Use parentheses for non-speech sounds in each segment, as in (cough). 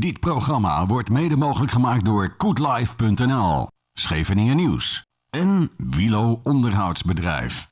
Dit programma wordt mede mogelijk gemaakt door koetlife.nl, Scheveningen Nieuws en Wilo Onderhoudsbedrijf.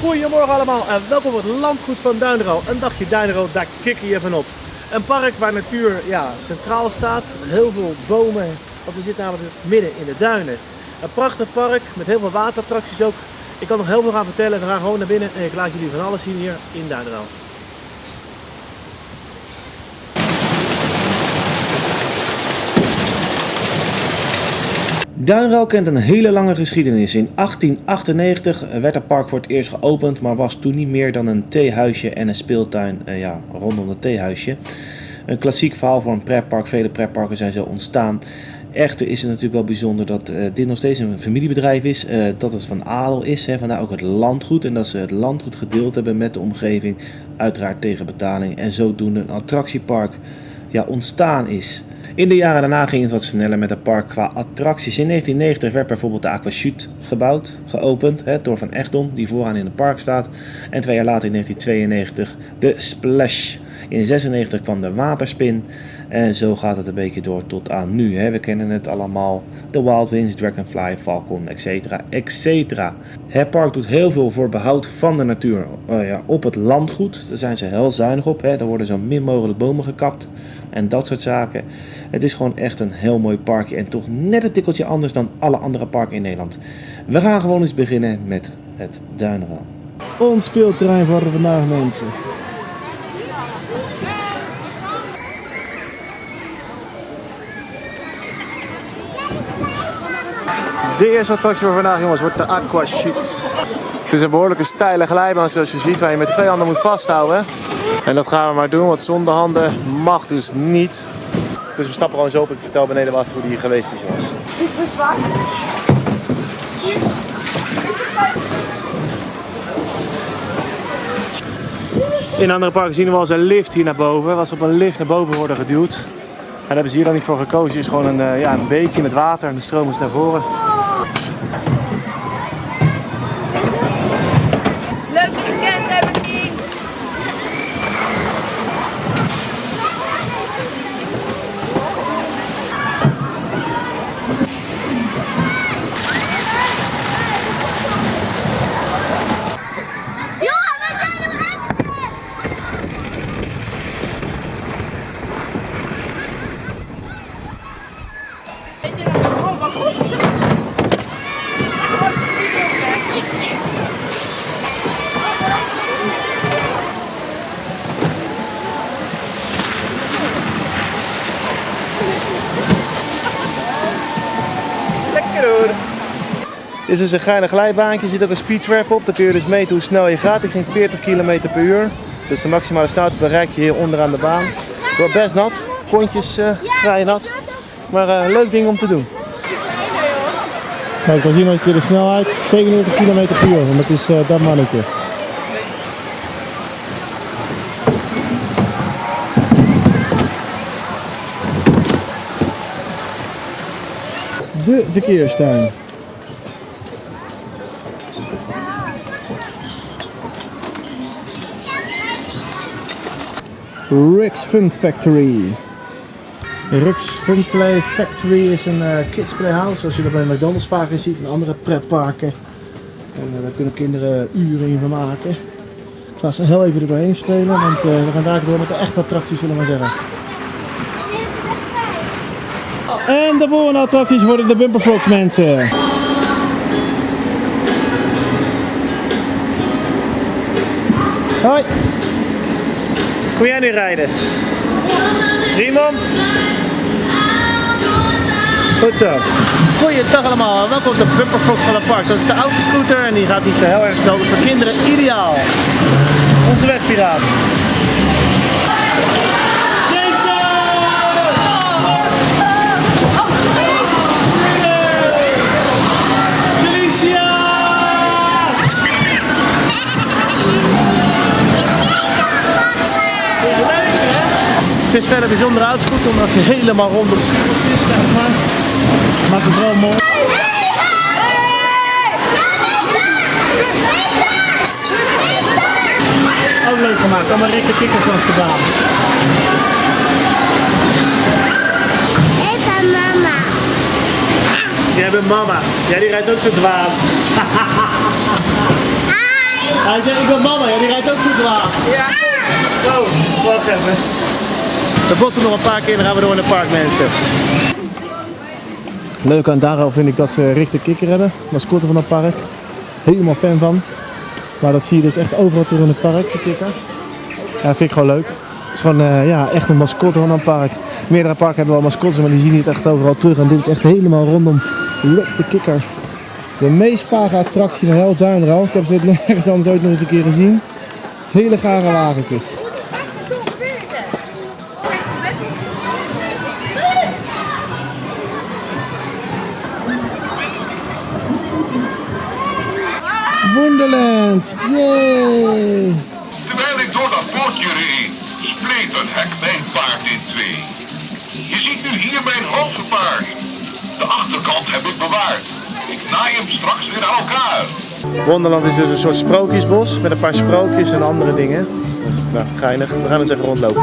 Goedemorgen allemaal en welkom op het landgoed van Duinero. Een dagje Duinero, daar kikken je van op. Een park waar natuur ja, centraal staat, heel veel bomen, want we zitten namelijk midden in de duinen. Een prachtig park met heel veel waterattracties ook. Ik kan nog heel veel gaan vertellen, we gaan gewoon naar binnen en ik laat jullie van alles zien hier in Duinero. Duinrel kent een hele lange geschiedenis. In 1898 werd het park voor het eerst geopend, maar was toen niet meer dan een theehuisje en een speeltuin eh, ja, rondom het theehuisje. Een klassiek verhaal voor een pretpark. Vele pretparken zijn zo ontstaan. Echter is het natuurlijk wel bijzonder dat uh, dit nog steeds een familiebedrijf is. Dat het van adel is, hè, vandaar ook het landgoed. En dat ze het landgoed gedeeld hebben met de omgeving. Uiteraard tegen betaling. En zodoende een attractiepark ja, ontstaan is. In de jaren daarna ging het wat sneller met het park qua attracties. In 1990 werd bijvoorbeeld de Aquachute gebouwd, geopend hè, door Van Echtdom, die vooraan in het park staat. En twee jaar later in 1992 de Splash. In 1996 kwam de Waterspin. En zo gaat het een beetje door tot aan nu. Hè. We kennen het allemaal. De Wild Winds, Dragonfly, Falcon, etc. etc. Het park doet heel veel voor behoud van de natuur uh, ja, op het landgoed. Daar zijn ze heel zuinig op. Hè. Er worden zo min mogelijk bomen gekapt en dat soort zaken. Het is gewoon echt een heel mooi parkje en toch net een tikkeltje anders dan alle andere parken in Nederland. We gaan gewoon eens beginnen met het Duinrel. Ons speelterrein voor vandaag mensen. De eerste attractie voor vandaag jongens wordt de Aquachute. Het is een behoorlijke steile glijbaan zoals je ziet waar je met twee handen moet vasthouden. En dat gaan we maar doen, want zonder handen mag dus niet. Dus we stappen gewoon zo op. Ik vertel beneden wel even hoe die hier geweest is jongens. Dit is zwaar. In andere parken zien we eens een lift hier naar boven. Ze op een lift naar boven worden geduwd. En daar hebben ze hier dan niet voor gekozen. Het is gewoon een, uh, ja, een beekje met water en de stroom is naar voren. Leuk weekend hebben we niet. Johan, we zijn hem echt! Oh, wat goed is het? Lekker hoor. Dit is een geinig glijbaantje, er zit ook een speed trap op. Dan kun je dus meten hoe snel je gaat. Ik ging 40 km per uur. Dus de maximale snelheid bereik je hier onderaan de baan. Het wordt best nat, kontjes eh, vrij nat. Maar eh, een leuk ding om te doen. Kijk, dan zien we een keer de snelheid. 97 km per uur, en dat is uh, dat mannetje. De verkeerstuin. Rick's Fun Factory. Rick's Fun Play Factory is een uh, kids playhouse, zoals je dat bij McDonald's vaker ziet en andere pretparken. En uh, daar kunnen kinderen uren in van maken. Ik ga ze heel even er doorheen spelen, want uh, we gaan daar door met de echte attracties, zullen we maar zeggen. En de volgende attracties worden de Bumperfrogs mensen. Hoi. Kom jij nu rijden? Riemann? Goed zo. Goeiedag allemaal, welkom op de Bumperfox van het park. Dat is de autoscooter en die gaat niet zo heel erg snel, dus voor kinderen ideaal. Onze wegpiraat. Het is verder bijzonder uitscooter omdat je helemaal rond op de spiegel zit. Kijk maar. Maakt het wel mooi. Ook leuk gemaakt. Allemaal Rick de Kikker langs de baan. Even mama. Jij bent mama. Ja, die rijdt ook zo dwaas. (laughs) Hij zegt ik ben mama. Ja, die rijdt ook zo dwaas. Ja. Oh, wacht even. We botsen nog een paar keer en dan gaan we door in het park, mensen. Leuk aan Daro vind ik dat ze Richter Kikker hebben, mascotte van het park. Helemaal fan van. Maar dat zie je dus echt overal terug in het park, de kikker. Ja, vind ik gewoon leuk. Het is gewoon eh, ja, echt een mascotte van een park. Meerdere parken hebben wel mascottes, maar die zien niet echt overal terug. En dit is echt helemaal rondom Rick de Kikker. De meest vage attractie van heel Duinrouw. Ik heb ze (laughs) nergens anders ooit nog eens een keer gezien. Hele gare wagentjes. Wonderland! Yay! Terwijl ik door dat poortje reed, spleet een hek mijn paard in twee. Je ziet nu hier mijn paard. De achterkant heb ik bewaard. Ik naai hem straks weer aan elkaar. Wonderland is dus een soort sprookjesbos met een paar sprookjes en andere dingen. Is nou, geinig. We gaan eens even rondlopen.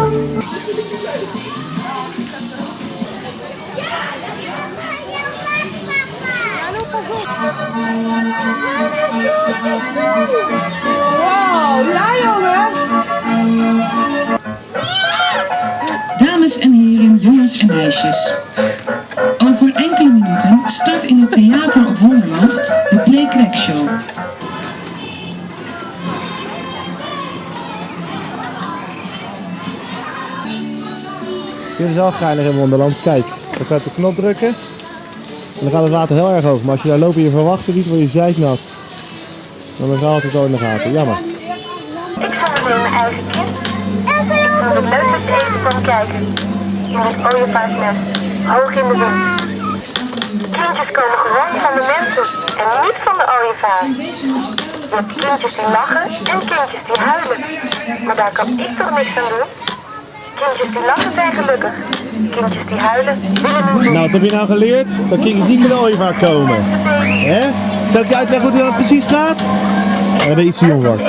Dames en heren, jongens en meisjes. Over enkele minuten start in het theater op Wonderland de Play Crack Show. Dit is wel geinig in Wonderland. Kijk, dan op de knop drukken. En dan gaat het water heel erg hoog. Maar als je daar loopt en je verwacht het niet, word je zeiknat. Dan is het altijd zo in de gaten. Jammer. Ik ga met mijn eigen kind. Ik vind het leukste eten van kijken. In het ooievaarsnest, hoog in de wind. Kindjes komen gewoon van de mensen en niet van de ooievaar. Je hebt kindjes die lachen en kindjes die huilen. Maar daar kan ik toch niks aan doen? Kindjes die lachen zijn gelukkig. Kindjes die huilen willen niet Nou, wat heb je nou geleerd? Dat kindjes niet met de ooievaar komen. Hè? Zal ik je uitleggen hoe het nou precies gaat? Ja, dat je iets te jong wordt.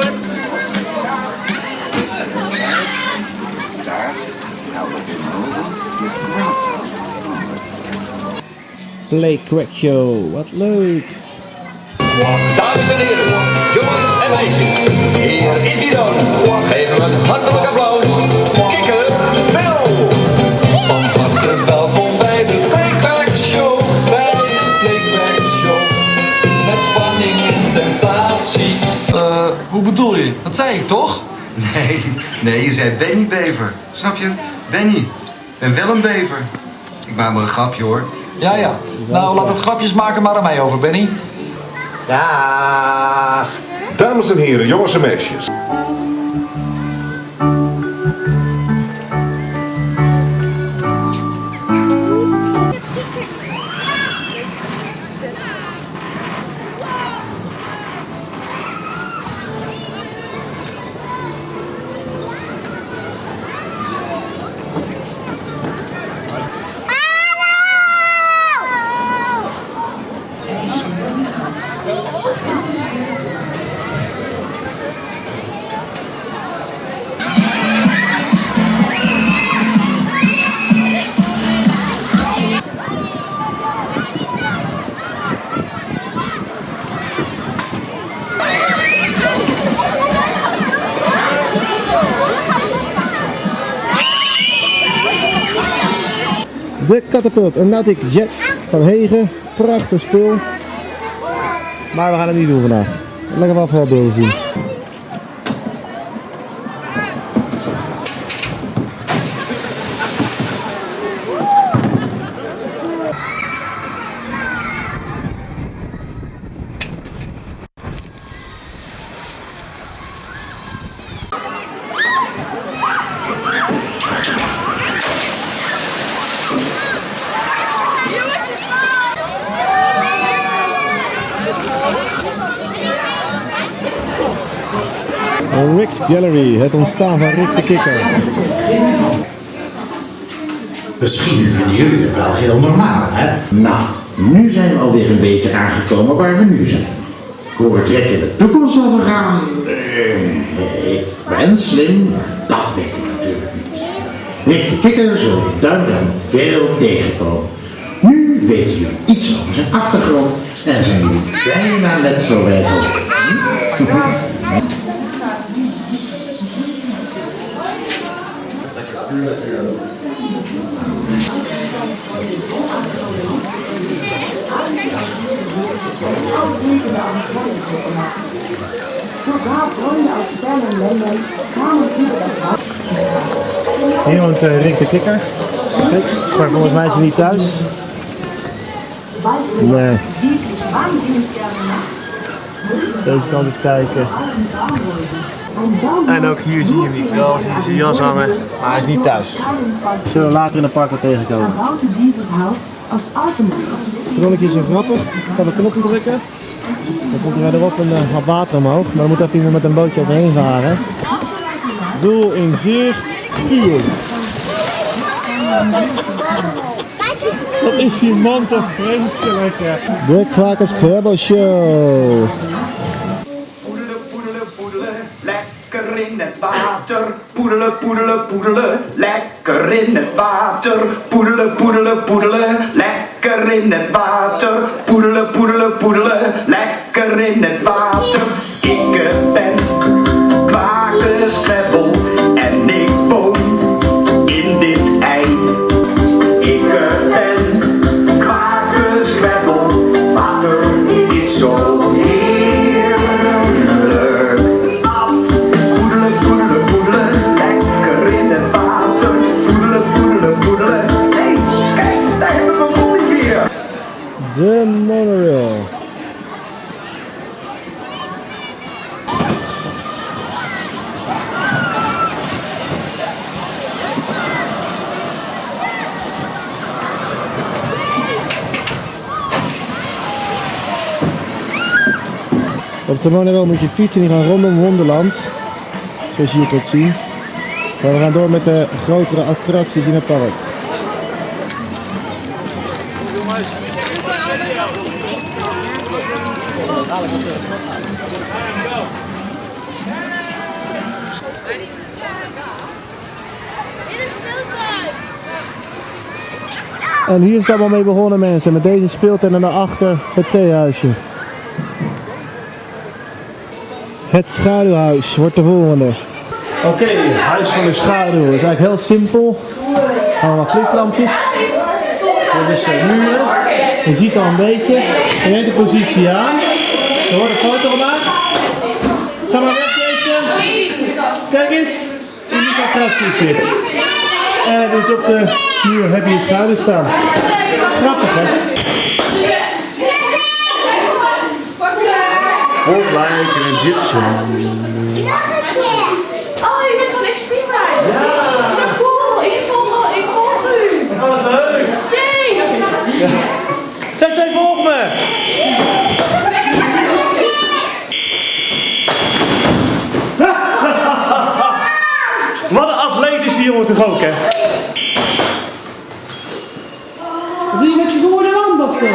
Play Crack Show, wat leuk! Dames en heren, jongens en meisjes, hier is hij dan. Geef hem een hartelijk applaus. Bedoel je? Dat zei ik toch? Nee, nee, je zei Benny Bever. Snap je? Benny. Ik ben wel een bever. Ik maak maar een grapje hoor. Ja, ja. Nou, laat het grapjes maken maar aan mij over, Benny. Dames en heren, jongens en meisjes. Catapult, een Nautic Jet van Hegen. Prachtig spul. Maar we gaan het niet doen vandaag. Lekker wel veel beelden zien. Gallery, het ontstaan van Rick de Kikker. Misschien vinden jullie het wel heel normaal, hè? Nou, nu zijn we alweer een beetje aangekomen waar we nu zijn. Hoe het in de toekomst zal vergaan, eh, ik ben slim, maar dat weet ik natuurlijk niet. Rick de Kikker zal Duinrem veel tegenkomen. Nu weten jullie iets over zijn achtergrond en zijn jullie bijna net zo wijs als ik. Hier woont eh, Rick de Kikker. Kijk, maar volgens mij is hij niet thuis. Nee. Deze kant eens kijken. En ook hier zie je hem niet. Wel zie je zijn jas hangen, maar hij is niet thuis. Zullen we later in het park wel tegenkomen. Het ronnetje is een grappig. Ik kan de knopje drukken. Dan komt er verderop een uh, wat water omhoog. Maar dan moet even iemand met een bootje overheen varen. Doel in zicht. Vuur. Wat is die man toch vreselijk. De Kwakers Krabbel Show. Lekker in het water. Poedelen, poedelen, poedelen, lekker in het water. Poedelen, poedelen, poedelen, lekker in het water. Poedelen, poedelen, poedelen, lekker in het water. Ik De monorail moet je fietsen die gaan rondom Wonderland. Zoals je hier kunt zien. Maar we gaan door met de grotere attracties in het park. En hier het allemaal mee begonnen mensen, met deze speeltuin en daarachter het theehuisje. Het schaduwhuis wordt de volgende. Oké, huis van de schaduw. is eigenlijk heel simpel. Allemaal flislampjes. Dit is uh, muren. Je ziet al een beetje. Je neemt de positie aan. Er wordt een foto gemaakt. Ga maar weg deze. Kijk eens. Unieke attractie is dit. En dus op de muur heb je een schaduw staan. Grappig hè? Like an Egyptian. Oh, je bent van Extreme. Ja. Zo cool. Ik volg, ik volg u. Oh, wat leuk. Yay. Tessé, volg me! (laughs) Wat een atleet is die jongen toch ook, hè? Doe je met je gewone lamp of zo?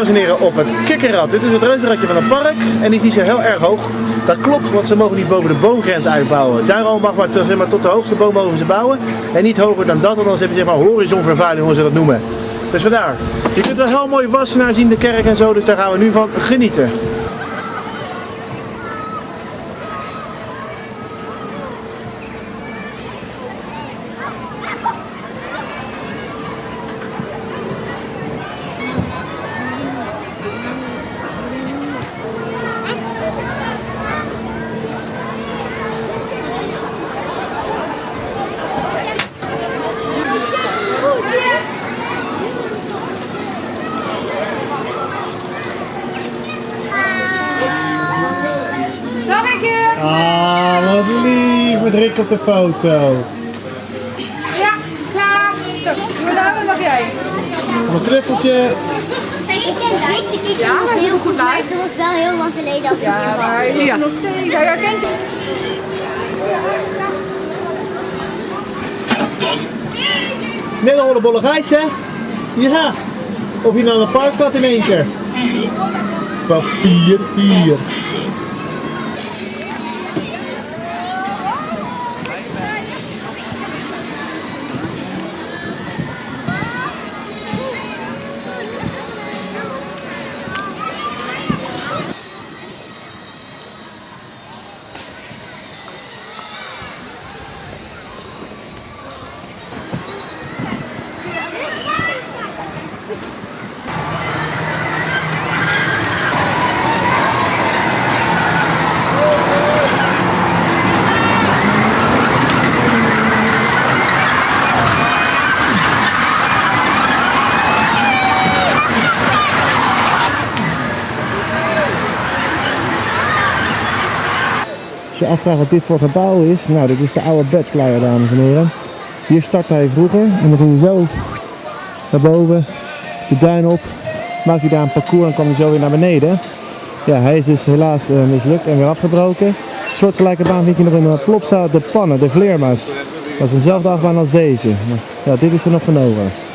Dames en heren op het kikkerrad. Dit is het reuzenradje van het park en die is zo heel erg hoog. Dat klopt, want ze mogen niet boven de boomgrens uitbouwen. Daarom mag maar, maar tot de hoogste boom mogen ze bouwen. En niet hoger dan dat, want anders heb je zeg maar horizonvervuiling, hoe ze dat noemen. Dus vandaar. Je kunt wel heel mooi wassenaar zien, de kerk en zo, dus daar gaan we nu van genieten. Nog een keer. Ah, wat lief, met Rick op de foto. Ja, klaar. Dan mag jij. Een knuffeltje. Ja, nog heel goed, maar het was wel heel lang geleden als ik hier was. Maar je ja. nog steeds, hij herkent je. Net een hollebolle gijs, hè? Ja. Of je nou aan het park staat in één keer. Papier hier. Afvraagt wat dit voor gebouw is, nou dit is de oude Badflyer dames en heren. Hier startte hij vroeger en dan ging hij zo naar boven, de duin op, maakte hij daar een parcours en kwam hij zo weer naar beneden. Ja, hij is dus helaas eh, mislukt en weer afgebroken. Soortgelijke baan vind je nog in de Plopsa, de Pannen, de Vleermuis. Dat is eenzelfde achtbaan als deze. Ja, dit is er nog van over.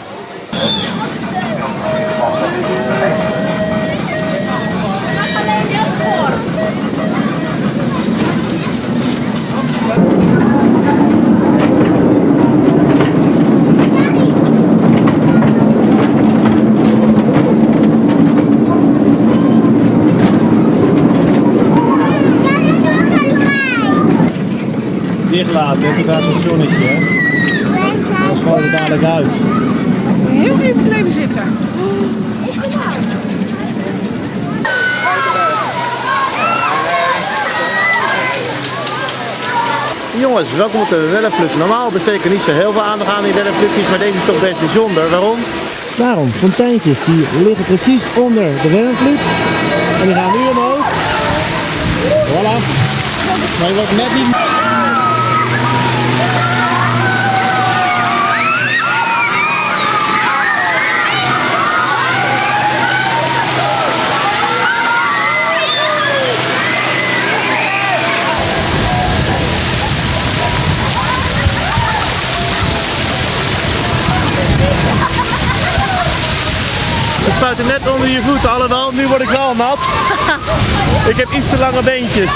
Tot daar zo'n zonnetje. hè. Dan schoon het dadelijk uit. Heel even blijven zitten. Jongens, welkom op de Wellenvlucht. Normaal er niet zo heel veel aandacht aan in Wellenvluchtjes, maar deze is toch best bijzonder. Waarom? Daarom, fonteintjes die liggen precies onder de Wellenvlucht. En die gaan nu omhoog. Voilà. Maar je wordt net niet... We spuiten net onder je voeten, alhoewel, nu word ik wel nat. (laughs) ik heb iets te lange beentjes.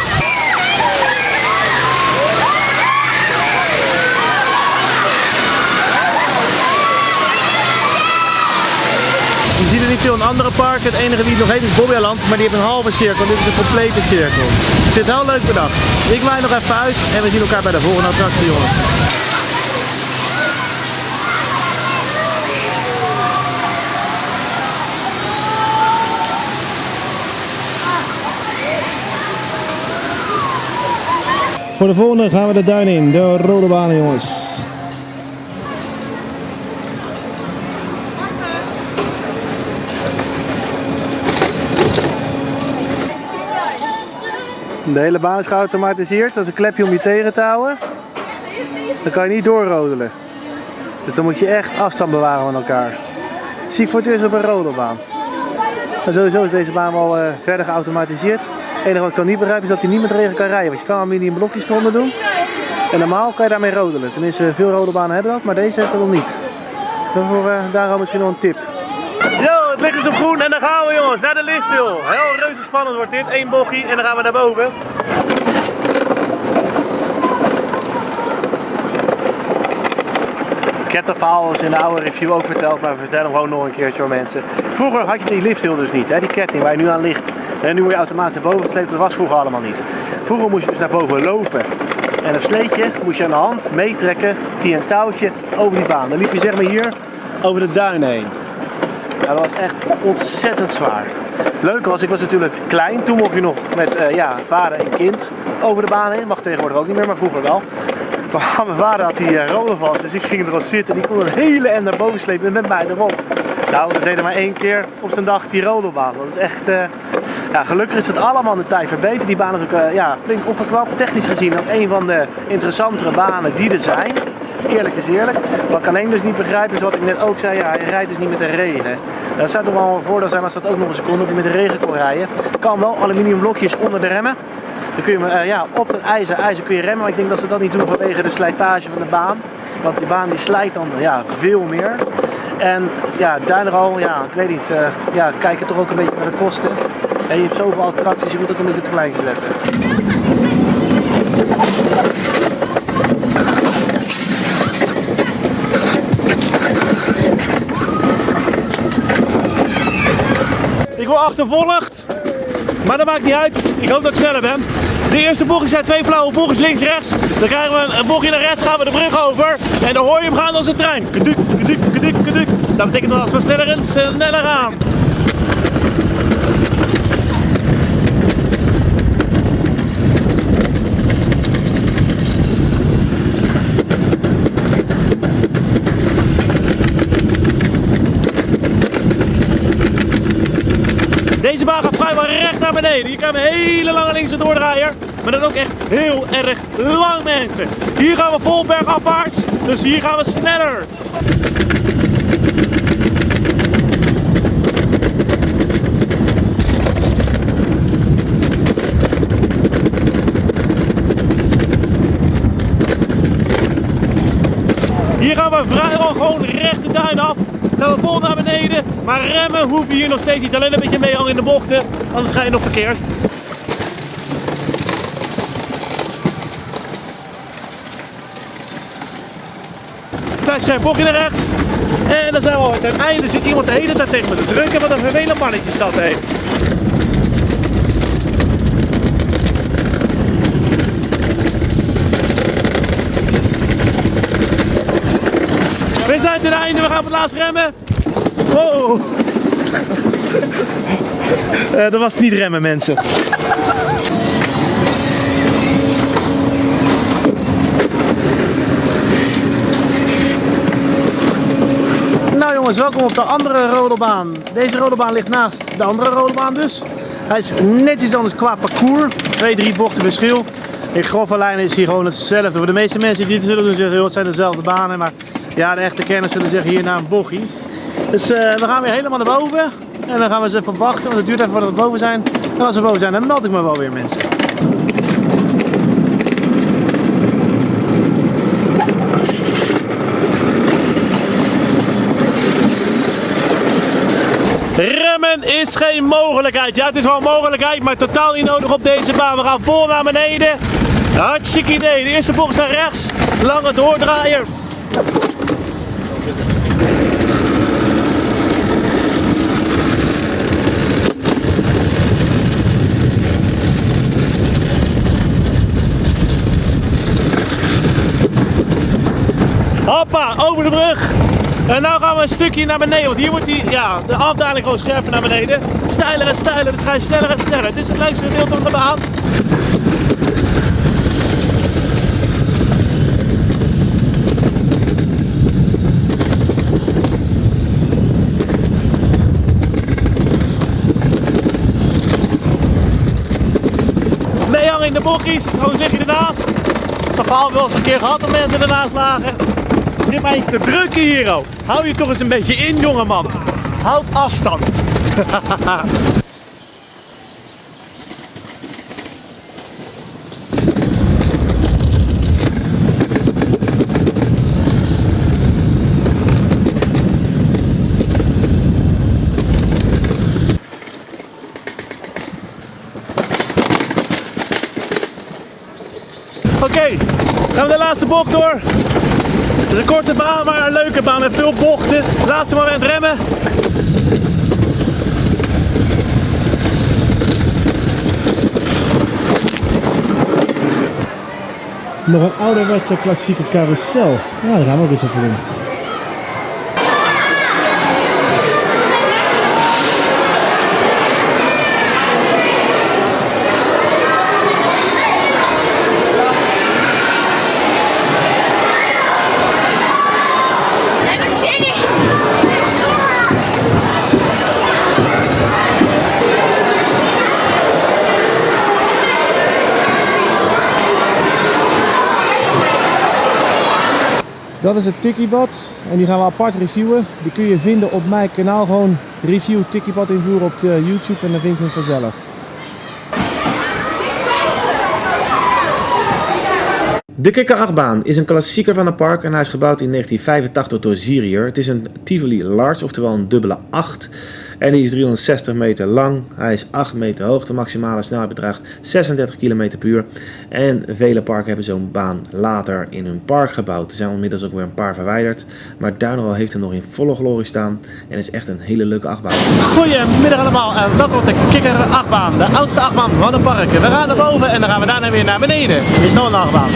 Je ziet er niet veel in andere parken. Het enige die het nog heet is Bobbejaanland, maar die heeft een halve cirkel. Dit is een complete cirkel. Ik vind het heel leuk bedacht. Ik waai nog even uit en we zien elkaar bij de volgende attractie, jongens. Voor de volgende gaan we de duin in, de rode banen jongens. De hele baan is geautomatiseerd, dat is een klepje om je tegen te houden. Dan kan je niet doorrodelen. Dus dan moet je echt afstand bewaren van elkaar. Zie ik voor het eerst op een rodelbaan. En sowieso is deze baan wel eh, verder geautomatiseerd. Het enige wat ik dan niet begrijp is dat hij niet met regen kan rijden. Want je kan in blokjes eronder doen. En normaal kan je daarmee rodelen. Tenminste, veel rodelbanen hebben dat, maar deze heeft dat nog niet. Daarvoor, eh, daarom misschien wel een tip. Yo, het licht is op groen en dan gaan we jongens, naar de lifthill. Heel reuze spannend wordt dit. Eén bochtje en dan gaan we naar boven. Ik heb in de oude review ook verteld, maar we vertellen hem gewoon nog een keertje voor mensen. Vroeger had je die lifthill dus niet, hè? die ketting waar je nu aan ligt. En nu word je automatisch naar boven gesleept, dat was vroeger allemaal niet. Vroeger moest je dus naar boven lopen. En een sleetje moest je aan de hand meetrekken via een touwtje over die baan. Dan liep je zeg maar hier over de duin heen. Dat was echt ontzettend zwaar. Leuk was, ik was natuurlijk klein. Toen mocht je nog met eh, ja, vader en kind over de baan heen. Mag tegenwoordig ook niet meer, maar vroeger wel. Maar mijn vader had die uh, roller vast, dus ik ging erop zitten en die kon een hele end naar boven slepen met mij erop. Nou, we deden maar één keer op zijn dag die rollerbaan. Dat is echt... eh, ja, gelukkig is het allemaal de tijd verbeterd. Die baan is ook eh, ja, flink opgeknapt. Technisch gezien ook een van de interessantere banen die er zijn. Eerlijk is eerlijk. Wat ik alleen dus niet begrijp is wat ik net ook zei. Ja, hij rijdt dus niet met de regen. Dat zou toch wel een voordeel zijn als dat ook nog eens kon, dat hij met de regen kon rijden. Kan wel aluminium blokjes onder de remmen. Dan kun je eh, ja, op het ijzer, ijzer kun je remmen, maar ik denk dat ze dat niet doen vanwege de slijtage van de baan. Want die baan die slijt dan ja, veel meer. En ja, Duinral, ja, ik weet niet, eh ja, kijken toch ook een beetje naar de kosten. En je hebt zoveel attracties, je moet ook een beetje op de letten. Ik word achtervolgd, maar dat maakt niet uit. Ik hoop dat ik sneller ben. De eerste bocht zijn twee flauwe bochtjes links rechts. Dan krijgen we een bochtje naar rechts, gaan we de brug over. En dan hoor je hem gaan als een trein. Kaduk, kaduk, kaduk, kaduk. Dat betekent dat als we sneller en sneller gaan. Deze baan gaat vrijwel recht naar beneden. Hier krijgen we hele lange linkse doordraaier. Maar dan ook echt heel erg lang mensen. Hier gaan we vol bergafwaarts. Dus hier gaan we sneller. Hier gaan we vrijwel gewoon recht de duin af. Gaan we vol naar beneden. Maar remmen hoef je hier nog steeds niet. Alleen een beetje meehangen in de bochten. Anders ga je nog verkeerd. Klein scherp bochtje naar rechts. En dan zijn we al ten einde. Zit iemand de hele tijd tegen me te drukken. Wat een vervelend mannetje is dat. We zijn ten einde, we gaan op het laatst remmen. Wow. Eh, dat was niet remmen mensen. Nou jongens, welkom op de andere rodelbaan. Deze rodelbaan ligt naast de andere rodelbaan dus. Hij is net iets anders qua parcours. Twee, drie bochten verschil. In grove lijnen is hier gewoon hetzelfde. Voor de meeste mensen die het zullen doen zeggen, joh, het zijn dezelfde banen. Maar ja, de echte kenners zullen zeggen hier naar een bochie. Dus eh, we gaan weer helemaal naar boven. En dan gaan we eens even wachten, want het duurt even voordat we boven zijn. En als we boven zijn, dan meld ik me wel weer mensen. Remmen is geen mogelijkheid. Ja, het is wel een mogelijkheid, maar totaal niet nodig op deze baan. We gaan vol naar beneden. Hartstikke idee. De eerste bocht naar rechts. Lange doordraaier. Hoppa, over de brug. En nu gaan we een stukje naar beneden, want hier wordt die, ja, de afdaling gewoon scherper naar beneden. Steiler en steiler, dus ga sneller en sneller. Dit is het leukste gedeelte van de baan. In de bokkies, gewoon lig je ernaast. Zo'n verhaal wel eens een keer gehad dat mensen ernaast lagen. Zit mij te drukken hier, oh. Hou je toch eens een beetje in, jongeman. Houd afstand. Oké, gaan we de laatste bocht door. Het is een korte baan, maar een leuke baan met veel bochten. Laatste moment remmen. Nog een ouderwetse klassieke carousel. Ja, daar gaan we ook eens even doen. Dat is het Tikkiebad en die gaan we apart reviewen. Die kun je vinden op mijn kanaal. Gewoon review Tikkiebad invoeren op YouTube en dan vind je hem vanzelf. De Kikker-achtbaan is een klassieker van het park en hij is gebouwd in 1985 door Zirier. Het is een Tivoli Large, oftewel een dubbele 8. En die is 360 meter lang. Hij is 8 meter hoog. De maximale snelheid bedraagt 36 km per uur. En vele parken hebben zo'n baan later in hun park gebouwd. Er zijn inmiddels ook weer een paar verwijderd. Maar Duinrol heeft er nog in volle glorie staan. En is echt een hele leuke achtbaan. Goedemiddag allemaal en welkom op de Kikker achtbaan. De oudste achtbaan van het park. We gaan naar boven en dan gaan we daarna weer naar beneden. Er is nog een achtbaan.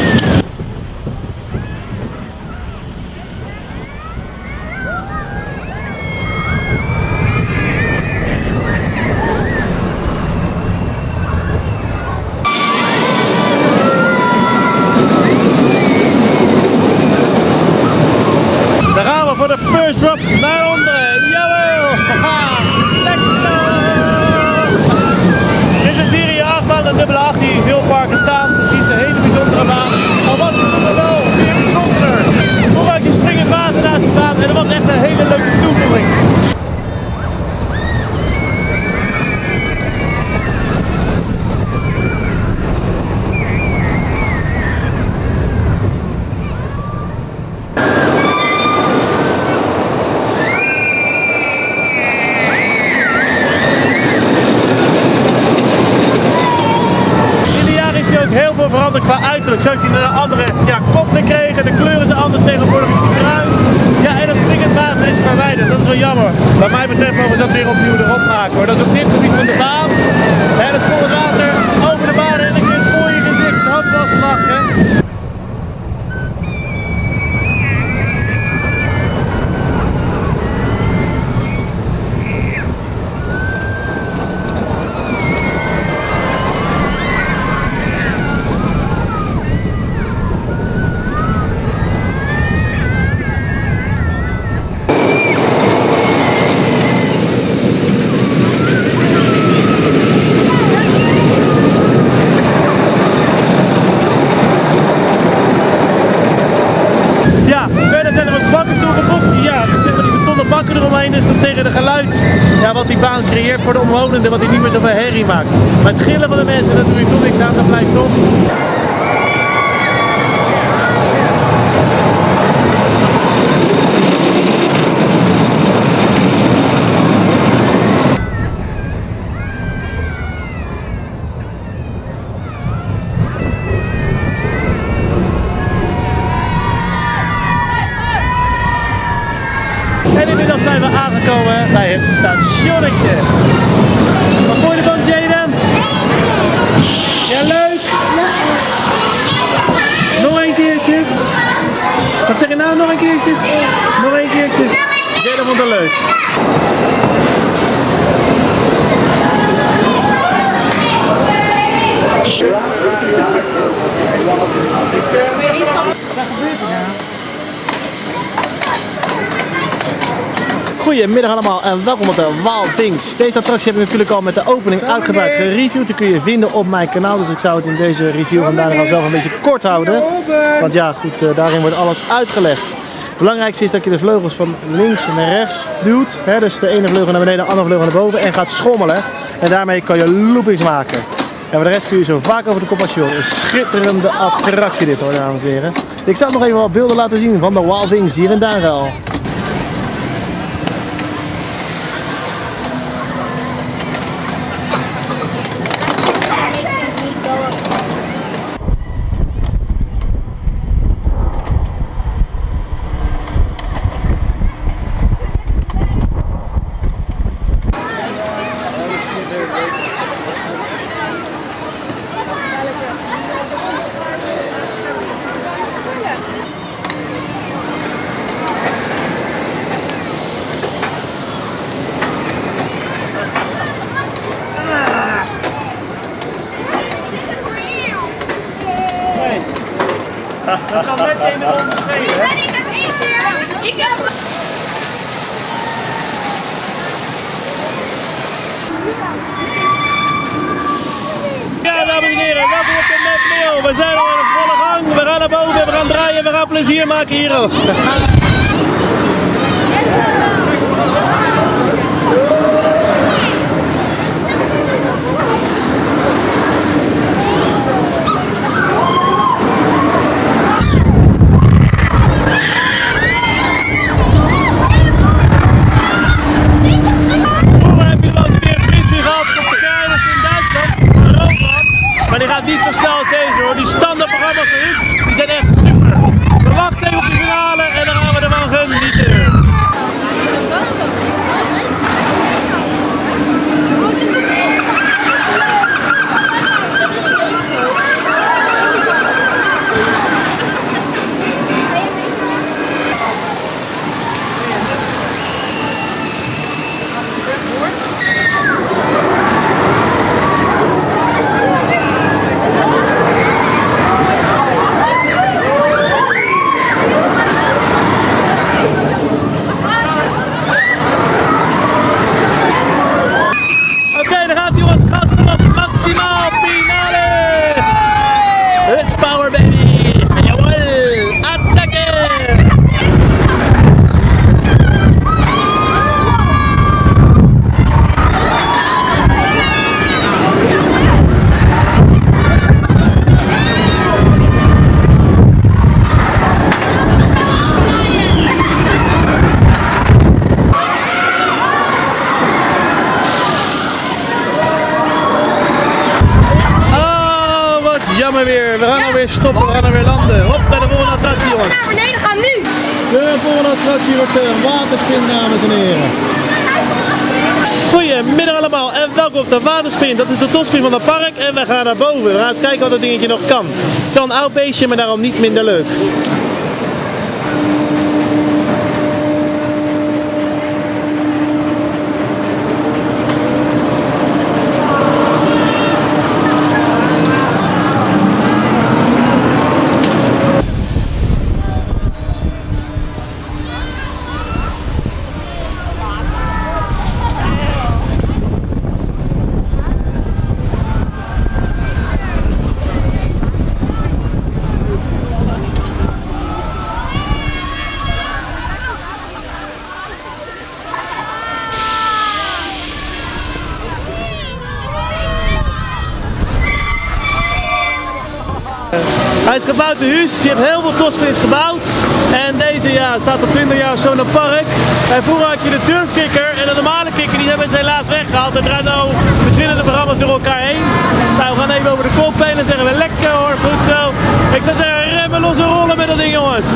Creëert voor de omwonenden, wat die niet meer zoveel herrie maakt. Maar het gillen van de mensen, daar doe je toch niks aan, dat blijft toch. En inmiddels zijn we aangekomen bij het stationnetje. Wat vond je ervan, Jaden? Ja, leuk? Nog een keertje? Wat zeg je nou, nog een keertje? Nog een keertje? Jaden vond het leuk. Goedemiddag allemaal en welkom op de Wild Things. Deze attractie heb ik natuurlijk al met de opening uitgebreid gereviewd. Die kun je vinden op mijn kanaal, dus ik zou het in deze review vandaag wel zelf een beetje kort houden. Want ja, goed, eh, daarin wordt alles uitgelegd. Het belangrijkste is dat je de vleugels van links naar rechts duwt. Hè, dus de ene vleugel naar beneden, de andere vleugel naar boven en gaat schommelen. En daarmee kan je loopings maken. En voor de rest kun je zo vaak over de kop als je wil. Een schitterende attractie dit hoor, dames en heren. Ik zal nog even wat beelden laten zien van de Wild Wings hier in Duinruil. Dat gaan alweer landen. Hop, naar de volgende attractie jongens. naar beneden gaan nu. De volgende attractie wordt de waterspin, dames en heren. Goedemiddag allemaal en welkom op de waterspin. Dat is de topspin van het park en we gaan naar boven. We gaan eens kijken wat dat dingetje nog kan. Het is wel een oud beestje, maar daarom niet minder leuk. Hij die heeft heel veel topspins gebouwd. En deze ja, staat al 20 jaar zo het park. En vroeger had je de durfkikker en de normale kikker, die hebben ze helaas weggehaald. Er draait nou verschillende programma's door elkaar heen. Nou, we gaan even over de kop heen en zeggen we lekker hoor, goed zo. Ik zou zeggen, remmen, losse rollen met dat ding jongens.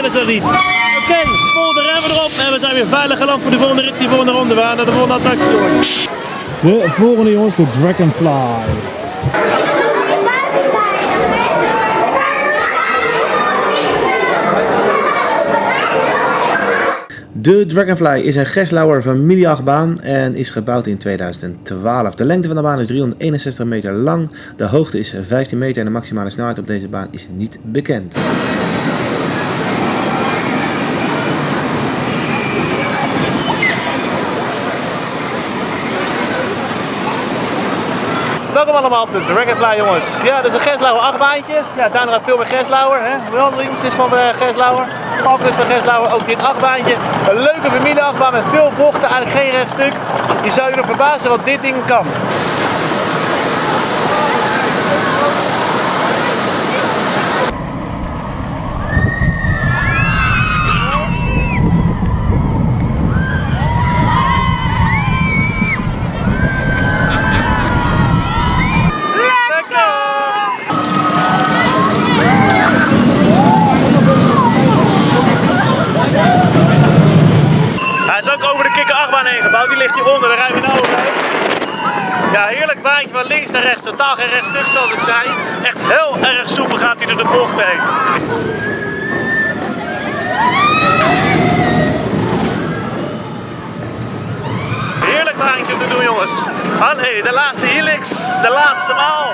Kennen ze dat niet. Oké, volgende remmen erop en we zijn weer veilig geland voor de volgende rit, die volgende ronde. We gaan naar de volgende attractie jongens. De volgende jongens, de Dragonfly. De Dragonfly is een Geslauer familieachtbaan en is gebouwd in 2012. De lengte van de baan is 361 meter lang, de hoogte is 15 meter en de maximale snelheid op deze baan is niet bekend. Allemaal op de Dragonfly jongens. Ja, dat is een Geslauer achtbaantje. Ja, daarna veel meer Geslauer. Hè? Weldings is van uh, Geslauer. Falcon is van Geslauer. Ook dit achtbaantje. Een leuke familieachtbaan met veel bochten. Eigenlijk geen rechtstuk. Je zou je nog verbazen wat dit ding kan. Hij is ook over de kikker achtbaan heen gebouwd. Die ligt hieronder. Daar rijden we nou overheen. Ja, heerlijk baantje van links naar rechts. Totaal geen rechtstuk zoals ik zei. Echt heel erg soepel gaat hij door de bocht heen. Heerlijk baantje te doen jongens. Nee, de laatste helix. De laatste maal.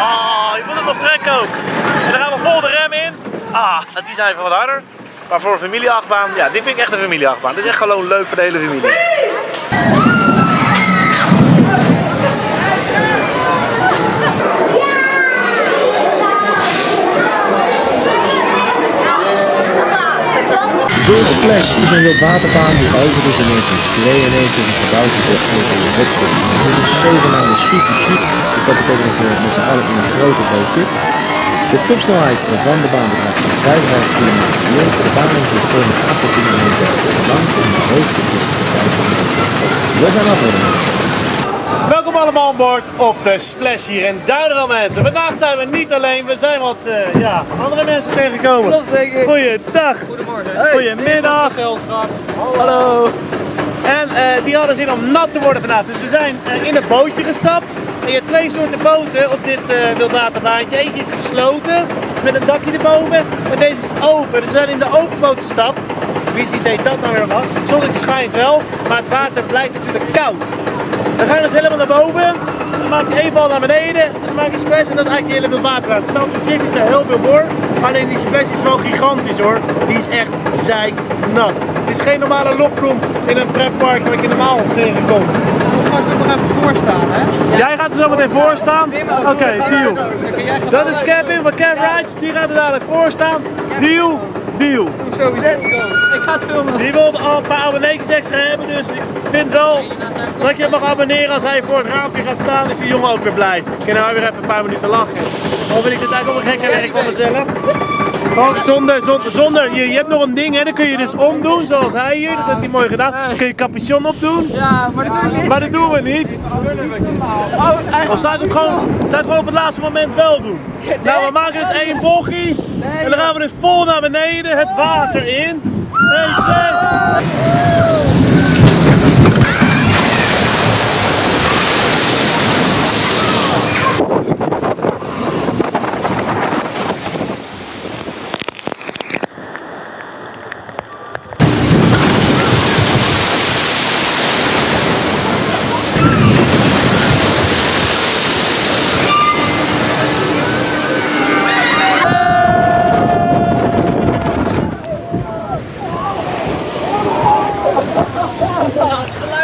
Oh, je moet het nog trekken ook. En dan gaan we vol de rem in. Ah, die zijn even wat harder. Maar voor een familieachtbaan, ja, dit vind ik echt een familieachtbaan. Dit is echt gewoon leuk voor de hele familie. De Splash is een wildwaterbaan die overigens in 1992 gebouwd is door Anthony Hopkins. Het is zeven namen shoot to shoot, dus dat betekent dat je met z'n allen in een grote boot zit. De topsnelheid van de baan bedraagt 55 km per uur. De baan is 208 km lang en de hoogte is 5 meter. We mensen. Welkom allemaal aan boord op de Splash hier in Duinderen mensen. Vandaag zijn we niet alleen, we zijn wat eh, ja, andere mensen tegengekomen. Klopt zeker. Goeiedag. Goedemorgen. Goedemiddag. Hallo. En eh, die hadden zin om nat te worden vandaag. Dus we zijn eh, in het bootje gestapt. Je hebt twee soorten boten op dit uh, wildwaterbaantje. Eentje is gesloten, met een dakje erboven. En deze is open. Dus we zijn in de open boot gestapt. Wie zijn idee dat nou weer was. Het zonnetje schijnt wel, maar het water blijft natuurlijk koud. Dan ga je dus helemaal naar boven. Dan maak je één val naar beneden. En dan maak je splash en dat is eigenlijk je hele wildwaterbaan. Er staat op zich zo heel veel voor. Alleen die splash is wel gigantisch hoor. Die is echt zeiknat. Het is geen normale lokvloem in een pretpark wat je normaal tegenkomt. Even voorstaan, hè? Jij gaat er zo meteen voor staan? Oké, deal. Dat is Kevin van Kev Rides. Die gaat er dadelijk voor staan. Deal, deal. Let's go. Ik ga het filmen. Die wil al een paar abonnees extra hebben, dus ik vind wel dat je mag abonneren als hij voor het raampje gaat staan. Is die jongen ook weer blij. Ik kan nou weer even een paar minuten lachen. Of vind ik dit eigenlijk ook een gekke werk van mezelf? Oh, zonder, zonder, zonder. Je, je hebt nog een ding, hè? Dan kun je dus omdoen, zoals hij hier. Dat heeft hij mooi gedaan. Dan kun je capuchon opdoen. Ja, maar dat doen we niet. Maar dat doen we niet. Oh, zou ik het gewoon, zou ik gewoon op het laatste moment wel doen? Nou, we maken het één bochtje. En dan gaan we dus vol naar beneden, het water in. 1, 2.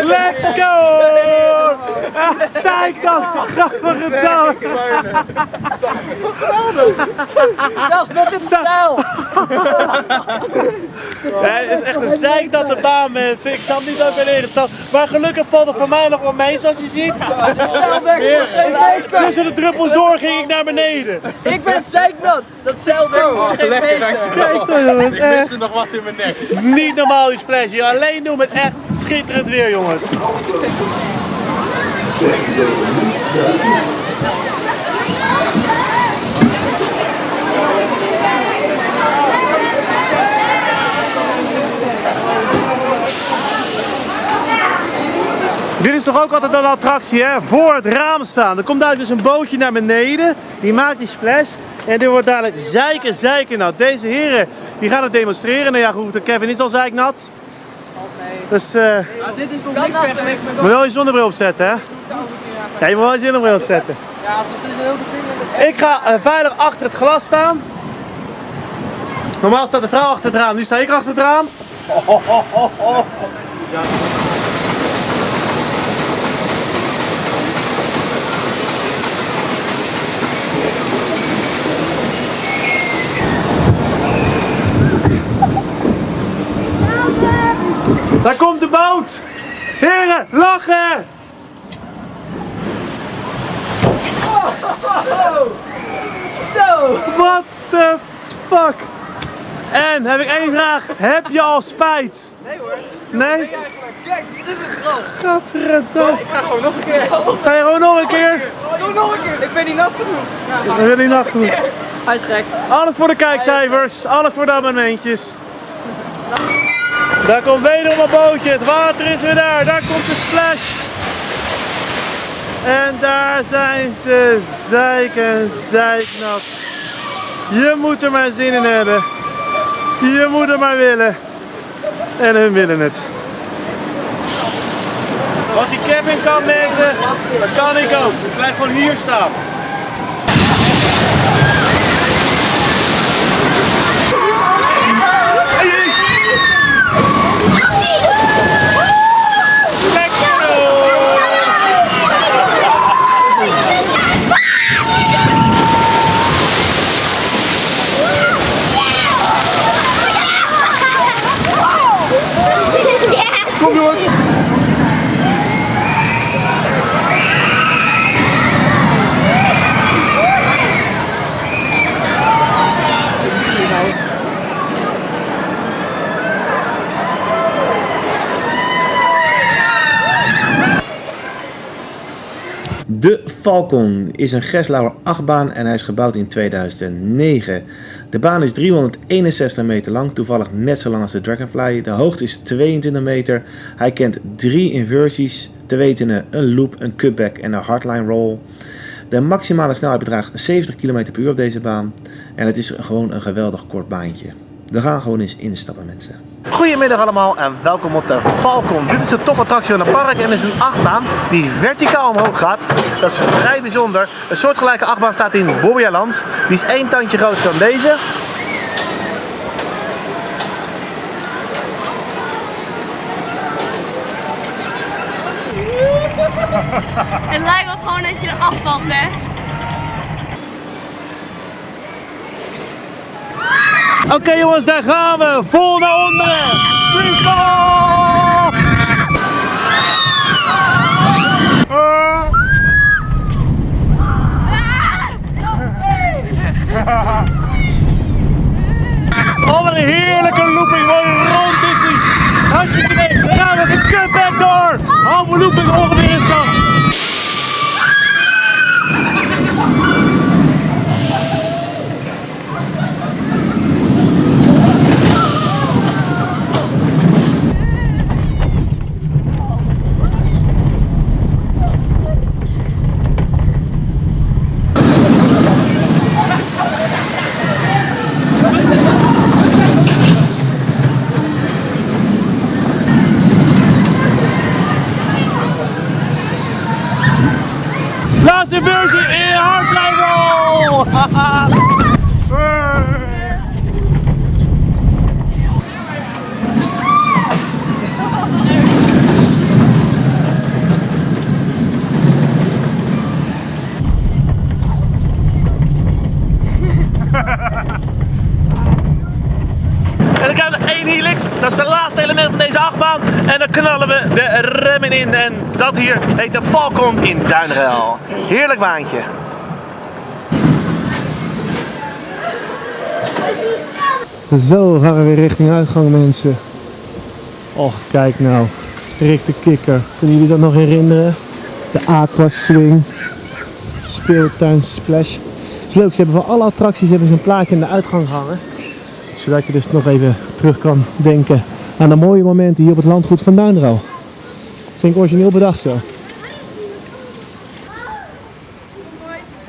Lekker! Ah, Zeik dan! Grappige dag! Zelfs met een stijl. Nee, het is echt een zeiknatte baan mensen. Ik snap niet dat ik ben ingestapt. Maar gelukkig valt het voor mij nog wel mee zoals je ziet. Tussen de druppels door ging ik naar beneden. Ik ben zeiknat. Dat geen meter. Kijk jongens, echt. nog wat in mijn nek. Niet normaal die splash hier. Alleen doen met echt schitterend weer jongens. Is toch ook altijd een attractie, hè? Voor het raam staan. Er komt daar dus een bootje naar beneden. Die maakt die splash. En dit wordt dadelijk zeiken, zeiken nat. Deze heren die gaan het demonstreren. Nou ja, goed, Kevin is al zeiknat. Dus, eh dit is nog niks vergeleken met moet wel je zonnebril opzetten, hè? Ja, je moet wel je zonnebril opzetten. Ja, als het is een heel ding. Ik ga eh, veilig achter het glas staan. Normaal staat de vrouw achter het raam, nu sta ik achter het raam. (laughs) boot! Heren, lachen! Zo! What the fuck? En heb ik één vraag. Heb je al spijt? Nee hoor. Nee? Kijk, dit is het grap. Gadverdamme. Ik ga gewoon nog een keer. Ga je gewoon nog een keer? Doe nog een keer. Ik ben niet nat genoeg. Dat wil niet nacht doen. Hij is gek. Alles voor de kijkcijfers, alles voor de abonnementjes. Daar komt wederom een bootje, het water is weer daar, daar komt de splash. En daar zijn ze, zeiken, zeiknat. Je moet er maar zin in hebben. Je moet er maar willen. En hun willen het. Wat die Kevin kan mensen, dat kan ik ook. Ik blijf gewoon hier staan. Kom jongens. De Falcon is een Geslauer achtbaan en hij is gebouwd in 2009. De baan is 361 meter lang, toevallig net zo lang als de Dragonfly. De hoogte is 22 meter. Hij kent drie inversies, te weten een loop, een cutback en een hardline roll. De maximale snelheid bedraagt 70 km per uur op deze baan. En het is gewoon een geweldig kort baantje. We gaan gewoon eens instappen mensen. Goedemiddag allemaal en welkom op de Falcon. Dit is de topattractie van het park en is een achtbaan die verticaal omhoog gaat. Dat is vrij bijzonder. Een soortgelijke achtbaan staat in Bobbejaanland. Die is één tandje groter dan deze. (laughs) Het lijkt wel gewoon dat je er afvalt, hè? Oké jongens, daar gaan we. Vol naar onderen. Free! Oh, wat een heerlijke looping. Mooi rond is die. Hartstikke idee. Dan gaan we de cutback door. Halve looping ongeveer is dat. Laatste versie in! (laughs) En één helix, dat is het laatste van deze achtbaan. En dan knallen we de remmen in. En dat hier heet de Falcon in Duinruil. Heerlijk baantje. Zo gaan we weer richting uitgang mensen. Och, kijk nou. Rick de Kikker. Kunnen jullie dat nog herinneren? De Aqua Swing. Speeltuin Splash. Is leuk, ze hebben van alle attracties hebben ze een plaatje in de uitgang hangen. Zodat je dus nog even terug kan denken aan de mooie momenten hier op het landgoed van Duinruil. Vind ik origineel bedacht zo.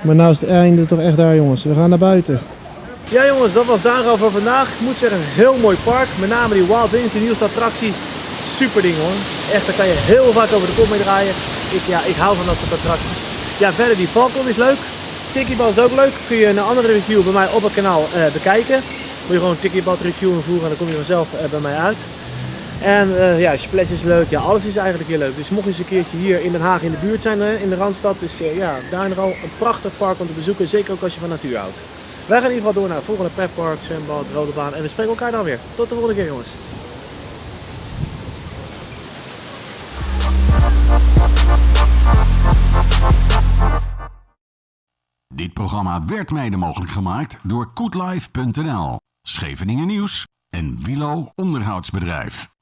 Maar nou is het einde toch echt daar jongens. We gaan naar buiten. Ja jongens, dat was daarover voor vandaag. Ik moet zeggen, een heel mooi park. Met name die Wild Wings, die nieuwste attractie. Super ding hoor. Echt, daar kan je heel vaak over de kop mee draaien. Ik, ja, ik hou van dat soort attracties. Ja, verder die Falcon is leuk. Tikkiebal is ook leuk. Kun je een andere review bij mij op het kanaal eh, bekijken. Moet je gewoon Tikkiebal review invoeren en dan kom je vanzelf eh, bij mij uit. En eh, ja, Splash is leuk. Ja, alles is eigenlijk heel leuk. Dus mocht je eens een keertje hier in Den Haag in de buurt zijn, hè, in de Randstad, is eh, ja, daar nog al een prachtig park om te bezoeken. Zeker ook als je van natuur houdt. Wij gaan in ieder geval door naar het volgende pretpark, zwembad, rode baan. En we spreken elkaar dan weer. Tot de volgende keer jongens. Dit programma werd mede mogelijk gemaakt door koetlife.nl, Scheveningen Nieuws en Wilo Onderhoudsbedrijf.